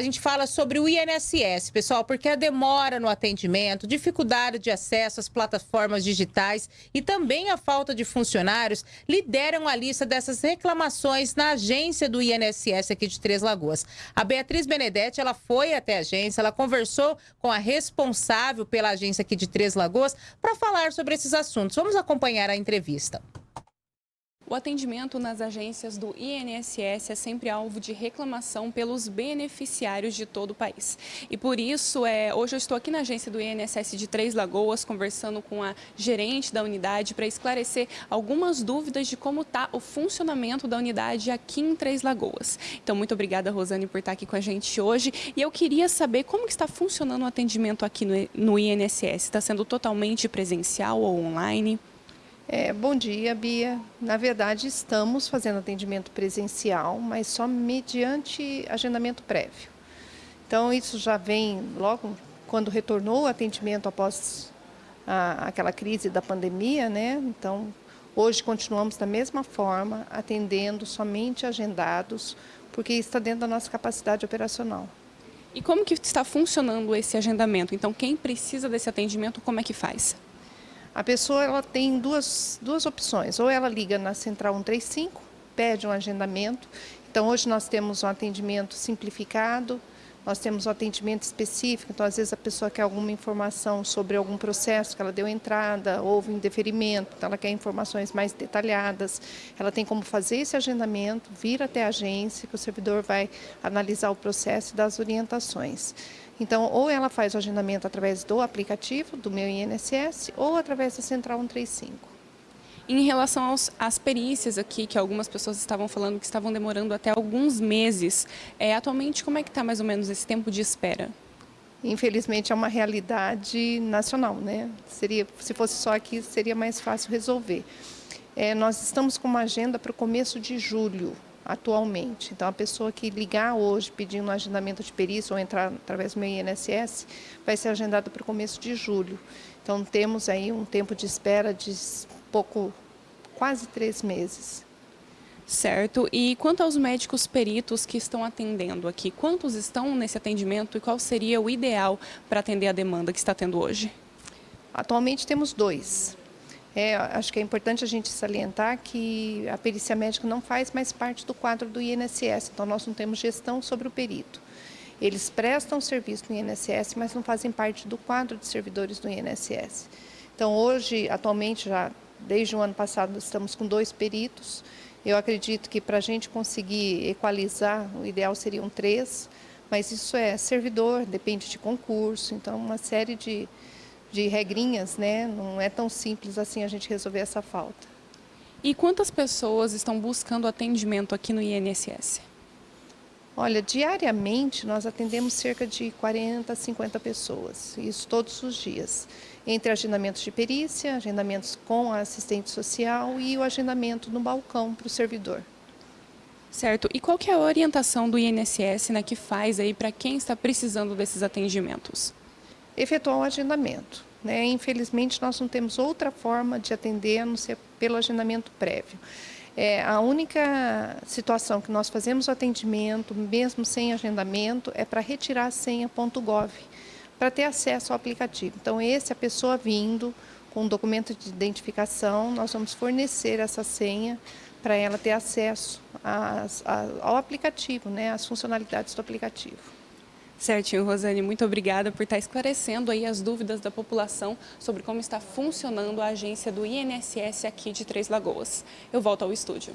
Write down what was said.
a gente fala sobre o INSS, pessoal, porque a demora no atendimento, dificuldade de acesso às plataformas digitais e também a falta de funcionários lideram a lista dessas reclamações na agência do INSS aqui de Três Lagoas. A Beatriz Benedetti, ela foi até a agência, ela conversou com a responsável pela agência aqui de Três Lagoas para falar sobre esses assuntos. Vamos acompanhar a entrevista. O atendimento nas agências do INSS é sempre alvo de reclamação pelos beneficiários de todo o país. E por isso, é, hoje eu estou aqui na agência do INSS de Três Lagoas, conversando com a gerente da unidade para esclarecer algumas dúvidas de como está o funcionamento da unidade aqui em Três Lagoas. Então, muito obrigada, Rosane, por estar aqui com a gente hoje. E eu queria saber como está funcionando o atendimento aqui no, no INSS. Está sendo totalmente presencial ou online? É, bom dia, Bia. Na verdade, estamos fazendo atendimento presencial, mas só mediante agendamento prévio. Então, isso já vem logo quando retornou o atendimento após a, aquela crise da pandemia, né? Então, hoje continuamos da mesma forma, atendendo somente agendados, porque está dentro da nossa capacidade operacional. E como que está funcionando esse agendamento? Então, quem precisa desse atendimento, como é que faz? A pessoa ela tem duas, duas opções, ou ela liga na Central 135, pede um agendamento. Então, hoje nós temos um atendimento simplificado, nós temos um atendimento específico, então às vezes a pessoa quer alguma informação sobre algum processo que ela deu entrada, houve um deferimento, então ela quer informações mais detalhadas. Ela tem como fazer esse agendamento, vir até a agência, que o servidor vai analisar o processo e dar as orientações. Então, ou ela faz o agendamento através do aplicativo do meu INSS ou através da Central 135. Em relação aos, às perícias aqui, que algumas pessoas estavam falando que estavam demorando até alguns meses, é, atualmente como é que está mais ou menos esse tempo de espera? Infelizmente é uma realidade nacional, né? Seria, se fosse só aqui, seria mais fácil resolver. É, nós estamos com uma agenda para o começo de julho, atualmente. Então, a pessoa que ligar hoje pedindo um agendamento de perícia ou entrar através do meu INSS, vai ser agendada para o começo de julho. Então, temos aí um tempo de espera de pouco, quase três meses. Certo. E quanto aos médicos peritos que estão atendendo aqui, quantos estão nesse atendimento e qual seria o ideal para atender a demanda que está tendo hoje? Atualmente temos dois. É, acho que é importante a gente salientar que a perícia médica não faz mais parte do quadro do INSS, então nós não temos gestão sobre o perito. Eles prestam serviço no INSS, mas não fazem parte do quadro de servidores do INSS. Então hoje, atualmente, já desde o ano passado, estamos com dois peritos. Eu acredito que para a gente conseguir equalizar, o ideal seriam três, mas isso é servidor, depende de concurso, então uma série de de regrinhas, né? Não é tão simples assim a gente resolver essa falta. E quantas pessoas estão buscando atendimento aqui no INSS? Olha, diariamente nós atendemos cerca de 40, 50 pessoas, isso todos os dias, entre agendamentos de perícia, agendamentos com a assistente social e o agendamento no balcão para o servidor. Certo. E qual que é a orientação do INSS né, que faz aí para quem está precisando desses atendimentos? efetuar o agendamento. Né? Infelizmente, nós não temos outra forma de atender a não ser pelo agendamento prévio. É, a única situação que nós fazemos o atendimento, mesmo sem agendamento, é para retirar a senha .gov, para ter acesso ao aplicativo. Então, esse, a pessoa vindo com um documento de identificação, nós vamos fornecer essa senha para ela ter acesso a, ao aplicativo, né, às funcionalidades do aplicativo. Certinho, Rosane, muito obrigada por estar esclarecendo aí as dúvidas da população sobre como está funcionando a agência do INSS aqui de Três Lagoas. Eu volto ao estúdio.